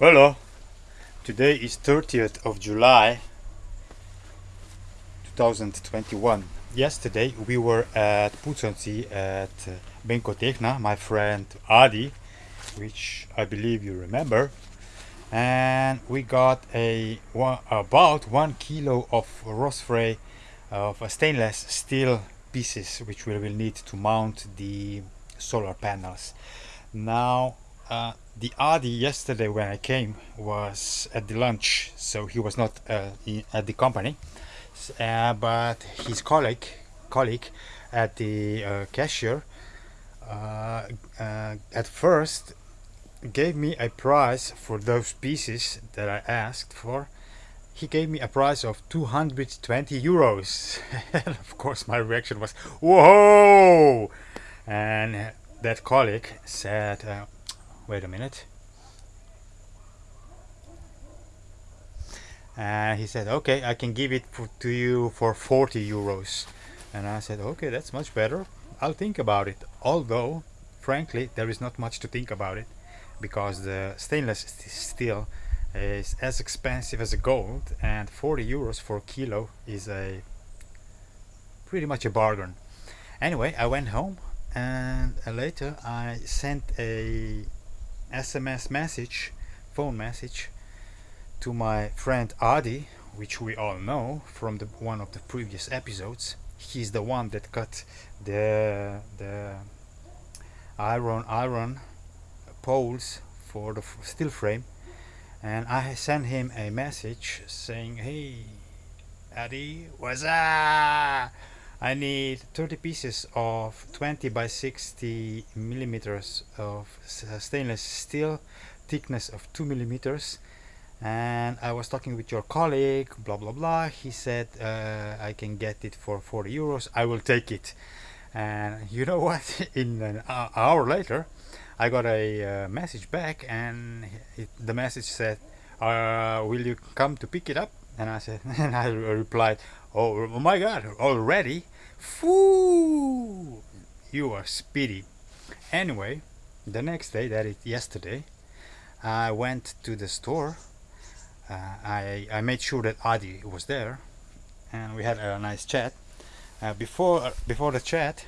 Hello, today is 30th of July 2021. Yesterday we were at Puconci at uh, Benkotechna, my friend Adi, which I believe you remember, and we got a one, about one kilo of rostfrei of stainless steel pieces which we will need to mount the solar panels. Now uh, the Adi yesterday when I came was at the lunch, so he was not uh, in, at the company. Uh, but his colleague, colleague at the uh, cashier, uh, at first gave me a price for those pieces that I asked for. He gave me a price of 220 euros. and of course, my reaction was, "Whoa!" And that colleague said wait a minute. And he said okay I can give it to you for 40 euros. And I said okay that's much better. I'll think about it. Although frankly there is not much to think about it because the stainless steel is as expensive as gold and 40 euros for a kilo is a pretty much a bargain. Anyway I went home and later I sent a SMS message, phone message to my friend Adi, which we all know from the one of the previous episodes. He's the one that cut the the iron iron poles for the steel frame and I sent him a message saying hey Adi what's up I need 30 pieces of 20 by 60 millimeters of stainless steel thickness of 2 millimeters. And I was talking with your colleague blah blah blah. He said uh, I can get it for 40 euros. I will take it. And you know what? In an hour later I got a uh, message back and it, the message said uh, will you come to pick it up and I said and I replied Oh, oh my god, already? Foo! You are speedy. Anyway, the next day, that is yesterday, I went to the store. Uh, I, I made sure that Adi was there and we had a nice chat. Uh, before, before the chat,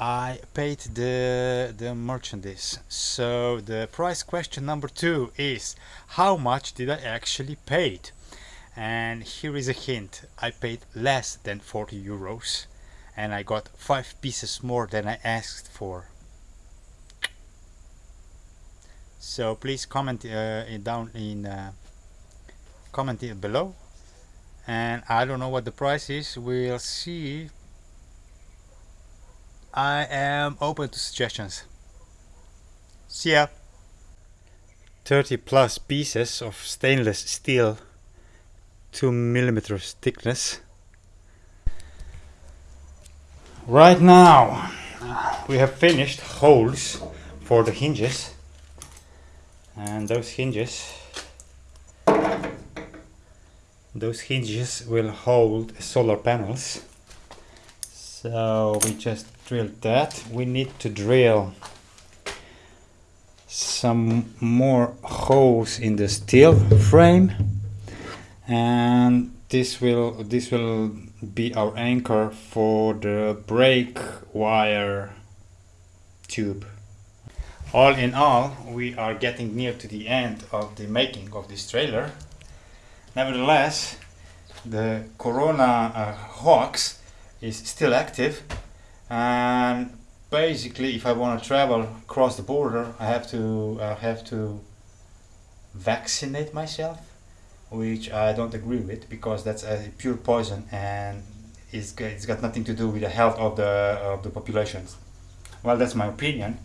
I paid the the merchandise. So the price question number two is how much did I actually paid? And here is a hint. I paid less than 40 euros and I got five pieces more than I asked for. So please comment uh, down in uh, comment it below. And I don't know what the price is. We'll see I am open to suggestions. See ya! 30 plus pieces of stainless steel 2 millimeters thickness. Right now we have finished holes for the hinges. And those hinges those hinges will hold solar panels. So we just drilled that. We need to drill some more holes in the steel frame and this will this will be our anchor for the brake wire tube. All in all we are getting near to the end of the making of this trailer. Nevertheless the corona uh, hoax is still active. And basically if I want to travel across the border I have to I have to vaccinate myself which I don't agree with because that's a pure poison and it's, it's got nothing to do with the health of the of the populations. Well that's my opinion